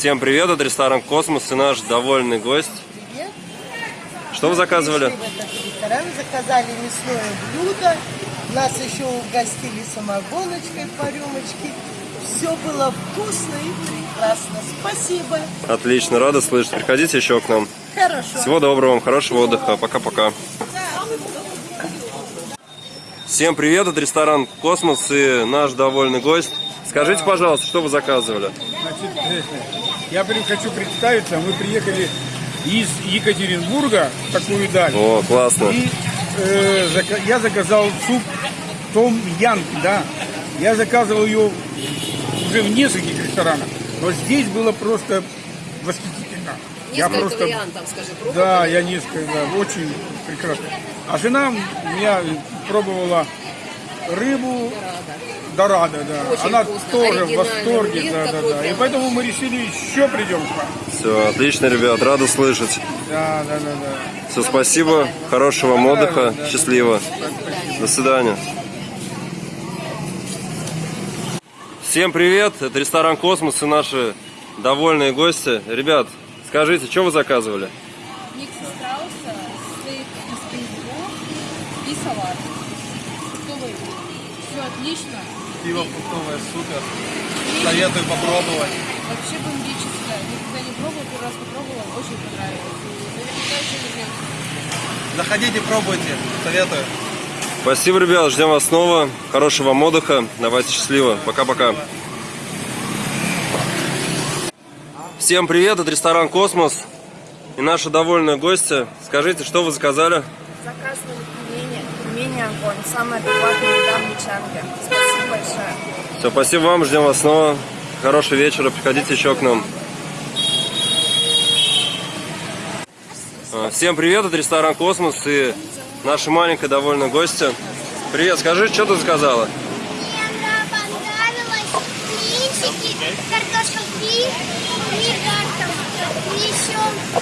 Всем привет, это ресторан Космос и наш довольный гость. Привет. Что вы заказывали? В этот ресторан, заказали мясное блюдо. Нас еще угостили самогоночкой по рюмочке. Все было вкусно и прекрасно. Спасибо. Отлично, рада слышать. Приходите еще к нам. Хорошо. Всего доброго вам, хорошего отдыха. Пока-пока. Всем привет, это ресторан Космос и наш довольный гость. Скажите, пожалуйста, что вы заказывали? Я хочу представиться, мы приехали из Екатеринбурга в такую даль. О, классно. И э, я заказал суп Том Янг, да. Я заказывал ее уже в нескольких ресторанах, но здесь было просто восхитительно. я Несколько просто, вариантов, скажи, пробовали? да, я несколько, да, очень прекрасно. А жена у меня пробовала рыбу Дорадо, да. Очень Она вкусно, тоже в восторге, да, да, да. И поэтому мы решили еще придем к вам. Все, отлично, ребят, рада слышать. Да, да, да, да. Все, спасибо, хорошего вам отдыха, счастливо. До свидания. Всем привет, это ресторан Космос и наши довольные гости. Ребят, скажите, что вы заказывали? Микс страуса, стейк из пейнтбол и салат. Что вы? Все отлично. Пиво фруктовое супер. Советую попробовать. Вообще бомбическое. Никогда не пробовала, первый раз попробовала, очень понравилось. Наверняка еще не знаю. Заходите, пробуйте. Советую. Спасибо, ребят, ждем вас снова. Хорошего вам отдыха. Давайте счастливо. Пока-пока. Всем привет, это ресторан Космос и наши довольные гости. Скажите, что вы заказали? Заказывали пельмени. Пельмени огонь. Самая бесплатная еда в. Спасибо большое. Все, спасибо вам, ждем вас снова. Хорошего вечера, приходите еще к нам. А, Всем привет, это ресторан Космос и наша маленькая довольная гостья. Привет, скажи, что ты заказала? Мне понравилось блинчики, картошка фри, и еще э,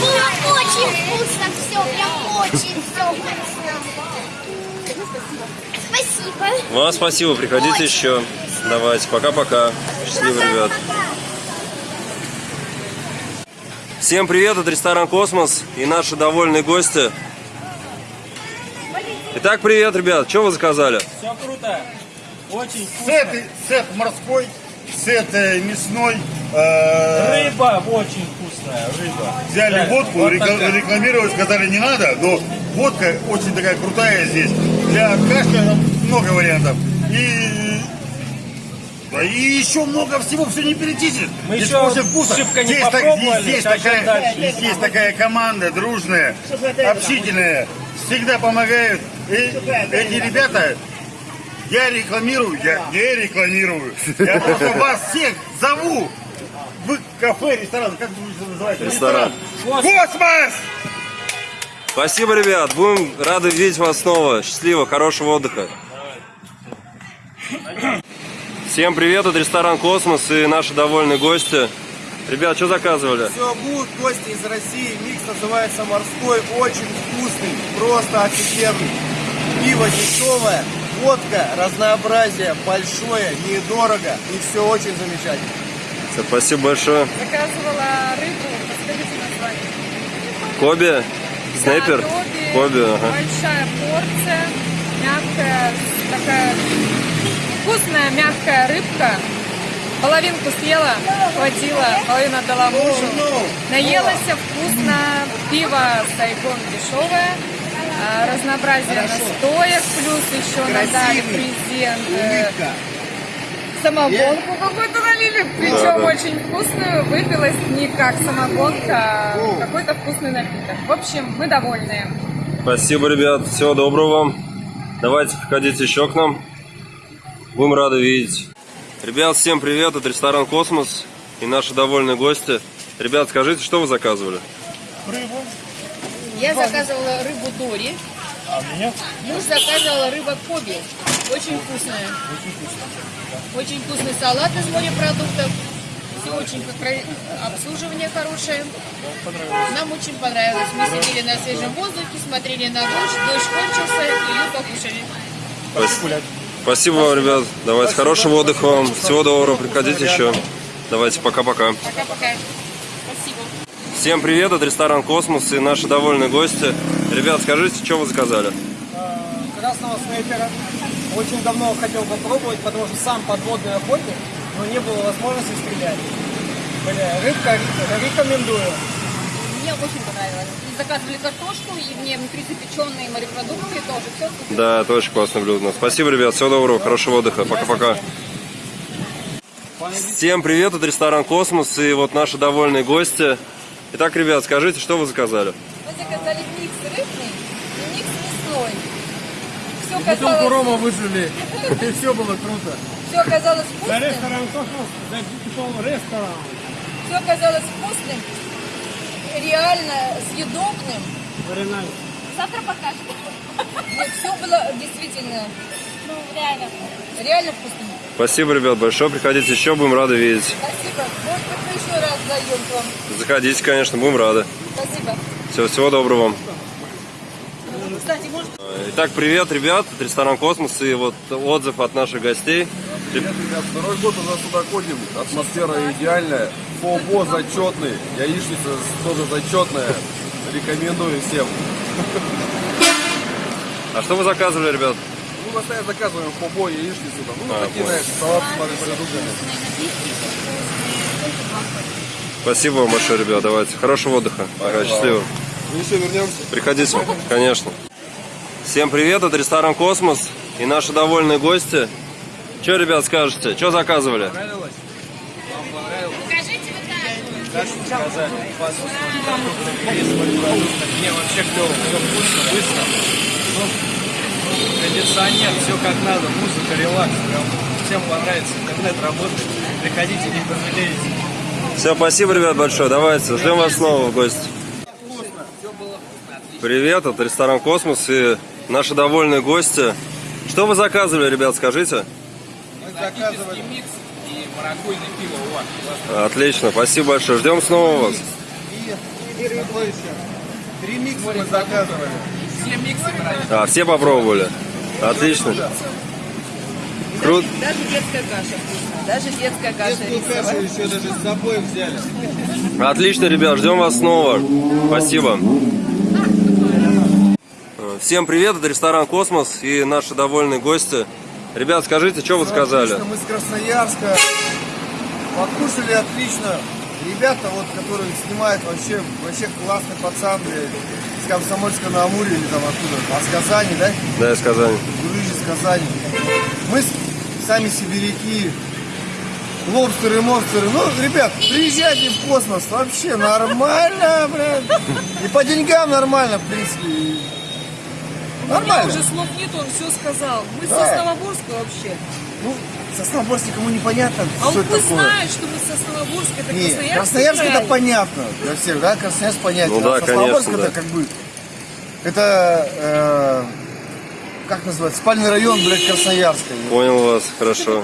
было очень вкусно все, прям очень все вкусно. Спасибо. Вам спасибо, приходите еще. Давайте, пока-пока. Счастливо, ребят. Всем привет, это ресторан Космос и наши довольные гости. Итак, привет, ребят, что вы заказали? Все круто. Очень вкусно. Сет, сет морской, сет э, мясной. э, Рыба очень вкусная. Рыба. Взяли Да, водку, вот такая. рекламировать сказали не надо, но водка очень такая крутая здесь. Для кашля много вариантов. И, да, и еще много всего, все не перечислить. Мы Здесь еще вкусно. шибко не Здесь, так- здесь, такая, дальше. здесь такая команда дружная, общительная, всегда помогают. И эти ребята, я рекламирую, я не рекламирую. Я просто вас всех зову в кафе, ресторан, как это называется? Ресторан. Космос! Спасибо, ребят, будем рады видеть вас снова. Счастливо, хорошего отдыха. Всем привет, это ресторан Космос и наши довольные гости. Ребят, что заказывали? Все, будут гости из России. Микс называется морской. Очень вкусный. Просто офигенный. Пиво дешевое. Водка, разнообразие большое, недорого. И все очень замечательно. Спасибо большое. Заказывала рыбу, подскажите название. Коби, снайпер, Да, Коби, Коби, ага. большая порция, мягкая, такая вкусная мягкая рыбка. Половинку съела, хватило, половину отдала мужу. Наелась вкусно, пиво Сайгон дешевое, а, разнообразие настоек, плюс еще нам дали презент. э, Самогонку какую-то налили, причем Да, да. очень вкусную. Выпилась не как самогонка, а какой-то вкусный напиток. В общем, мы довольны. Спасибо, ребят. Всего доброго вам. Давайте приходите еще к нам. Будем рады видеть. Ребят, всем привет. Это ресторан Космос и наши довольные гости. Ребят, скажите, что вы заказывали? Я заказывала рыбу Дори. Муж заказывал рыба Коби. Очень вкусная. Очень вкусный салат из морепродуктов. Все очень обслуживание хорошее. Нам очень понравилось. Мы сидели на свежем воздухе, смотрели на дождь, дождь кончился, и мы покушали. Спасибо. Спасибо вам, ребят. Давайте хорошего отдыха вам. Всего доброго. Приходите еще. Давайте пока-пока. Пока-пока. Всем привет, это ресторан Космос и наши довольные гости. Ребят, скажите, что вы заказали? Красного снайпера. Очень давно хотел попробовать, потому что сам подводный охотник, но не было возможности стрелять. Бля, рыбка рекомендую. Мне очень понравилось. Заказывали картошку, и мне внутри запеченные морепродукты тоже. Все супер. Да, это очень классное блюдо. Спасибо, ребят. Всего доброго, хорошего отдыха. Пока-пока. Всем привет, это ресторан Космос и вот наши довольные гости. Итак, ребят, скажите, что вы заказали? Мы заказали микс рыбный и микс мясной. Все Бутылку оказалось, рома выжили, и все было круто. все оказалось вкусным. За ресторан. Все оказалось вкусным, реально съедобным. Завтра покажем. Нет, все было действительно, ну, реально, реально вкусным. Спасибо, ребят, большое. Приходите еще, будем рады видеть. Спасибо. Еще раз зайдем к вам. Заходите, конечно, будем рады. Спасибо. Всего, всего доброго вам. Кстати, может... Итак, привет, ребят, это ресторан Космос и вот отзыв от наших гостей. Привет, ребят, второй год уже сюда ходим, атмосфера идеальная, фобо зачетный, яичница тоже зачетная, рекомендую всем. А что вы заказывали, ребят? Мы постоянно заказываем фобо, яичницу, там, ну, А, такие, понял. знаешь, салат с морепродуктами. Спасибо вам большое, ребят. Давайте. Хорошего отдыха. Пока, счастливо. Мы еще вернемся. Приходите, конечно. Всем привет, это ресторан Космос и наши довольные гости. Что, ребят, скажете? Что заказывали? Покажите вот так. Не, вообще клево, все вкусно, быстро. Ну, кондиционер, все как надо, музыка, релакс. Прям всем понравится, интернет работает. Приходите, не пожалеете. Все, спасибо, ребят, большое. Давайте, ждем вас снова в гости. Привет, это ресторан Космос и наши довольные гости. Что вы заказывали, ребят, скажите? Мы заказывали микс и маракуйное пиво у вас. Отлично, спасибо большое. Ждем снова вас. И? Три микса мы заказывали. Все миксы. А, все попробовали? Отлично. Круто. Даже детская каша вкусная. Даже детская каша Детскую кашу еще даже с собой взяли. Отлично, ребят, ждем вас снова. Спасибо. Всем привет, это ресторан Космос и наши довольные гости. Ребят, скажите, что вы сказали? Отлично, мы с Красноярска. Покушали отлично. Ребята, вот, которые снимают, вообще, вообще классный пацан, с Комсомольска на Амуре или там откуда. А с Казани, да? Да, из Казани. Гурыжи с Казани. Мы сами сибиряки. Лобстеры, монстеры. Ну, ребят, приезжайте в космос. Вообще нормально, блядь. И по деньгам нормально, в принципе. Нормально. Уже слов нет, он все сказал. Мы Да. с Сосновоборска вообще. Ну, Сосновоборск никому непонятно, А что вот это вы такое. знают, что мы с Сосновоборска, это Нет, Красноярск. Красноярск это понятно для всех, да? Красноярск понятно. Ну да, а Сосновоборск конечно, это да. как бы, это, э, как называется, спальный район, блядь, Красноярска. Понял вас, хорошо.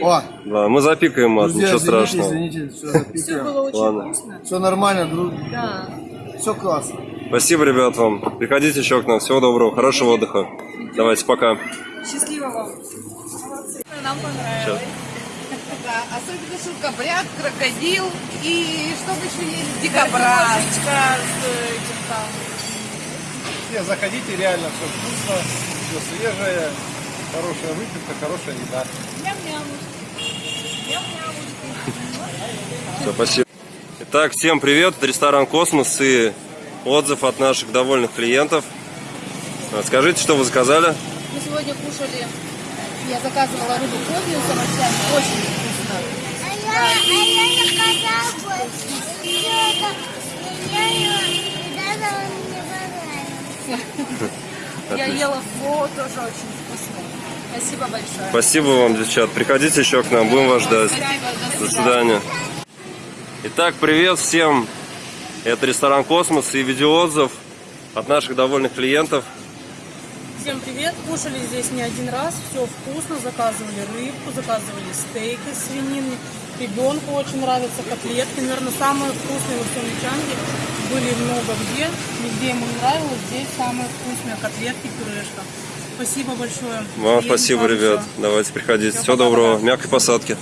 О, Да, мы запикаем мат, друзья, ничего извините, страшного. извините, все Все запикаем. было очень Ладно. вкусно. Все нормально, друг, Да. все классно. Спасибо, ребят, вам. Приходите еще к нам. Всего доброго, хорошего отдыха. Давайте, пока. Счастливо вам. Нам понравилось. Да, особенно шелкопряд, крокодил и что мы еще ели? Дикобраз. Все, заходите, реально все вкусно, все свежее, хорошая выпивка, хорошая еда. Все, спасибо. Итак, всем привет, это ресторан Космос и отзыв от наших довольных клиентов. А, Скажите, что вы заказали? Мы сегодня кушали, я заказывала рыбу кровью с овощами, очень вкусно. А я, а я заказал бы все это, я его, и даже он понравился. Я ела фо, тоже очень вкусно. Спасибо большое. Спасибо вам, девчат. Приходите еще к нам, будем вас ждать. До свидания. Итак, привет всем. Это ресторан Космос и видеоотзыв от наших довольных клиентов. Всем привет. Кушали здесь не один раз. Все вкусно. Заказывали рыбку, заказывали стейк из свинины. Ребенку очень нравятся котлетки. Наверное, самые вкусные во всем Мичанге. Были много где. Нигде ему не нравилось. Здесь самые вкусные котлетки, пюрешка. Спасибо большое. Вам спасибо, ребят. всё. Давайте приходите. Всё, Всего доброго. Мягкой посадки.